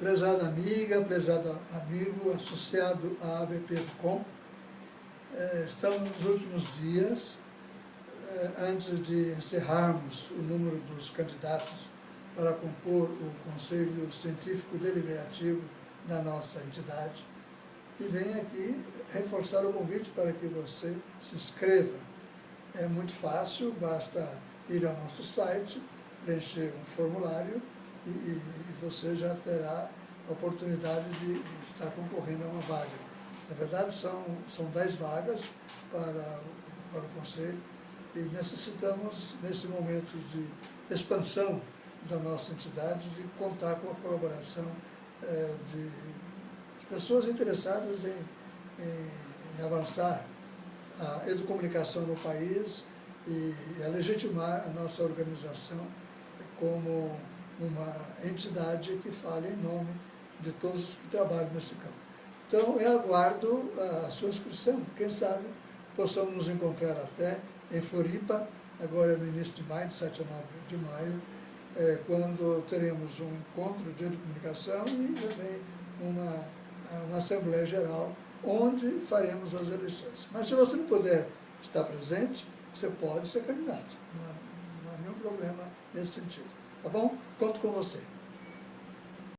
Prezada amiga, prezado amigo, associado à ABP.com, eh, estamos nos últimos dias, eh, antes de encerrarmos o número dos candidatos para compor o Conselho Científico Deliberativo da nossa entidade, e venho aqui reforçar o convite para que você se inscreva. É muito fácil, basta ir ao nosso site, preencher um formulário e, e, você já terá a oportunidade de, estar concorrendo a uma vaga. Na verdade, são, são 10 vagas para, para o Conselho e necessitamos, nesse momento de expansão da nossa entidade, de contar com a colaboração é, de, de, pessoas interessadas em, em, em avançar a educomunicação no país e a legitimar a nossa organização como uma entidade que fale em nome de todos os que trabalham nesse campo. Então, eu aguardo a sua inscrição. Quem sabe possamos nos encontrar até em Floripa, agora no início de maio, de 7 a 9 de maio, é, quando teremos um encontro de comunicação e também uma, uma Assembleia Geral, onde faremos as eleições. Mas se você não puder estar presente, você pode ser candidato. Não há, não há nenhum problema nesse sentido. Tá bom? Conto com você.